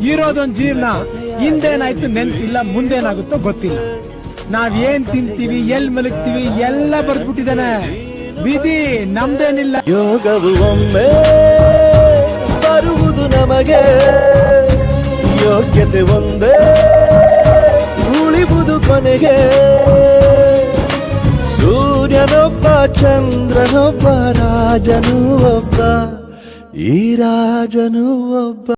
ಇರೋದೊಂದ್ ಜೀವನ ಹಿಂದೇನಾಯ್ತು ನೆನ್ಪಿಲ್ಲ ಮುಂದೇನಾಗುತ್ತೋ ಗೊತ್ತಿಲ್ಲ. ನಾವ್ ಏನ್ ತಿಂತೀವಿ, ಎಲ್ ಮಲಗ್ತೀವಿ, ಎಲ್ಲ ಬರ್ದ್ಬಿಟ್ಟಿದಾನೆ ವಿಧಿ ನಮ್ದೇನಿಲ್ಲ. ಯೋಗವು ಒಮ್ಮೆ ಬರುವುದು ನಮಗೆ. ಯೋಗ್ಯತೆ ಒಂದೇ, ಉಳಿವುದು ಕೊನೆಗೆ. ಸೂರ್ಯನೊಬ್ಬ, ಚಂದ್ರನೊಬ್ಬ, ರಾಜನು ಒಬ್ಬ, ಈ ರಾಜನು ಒಬ್ಬ.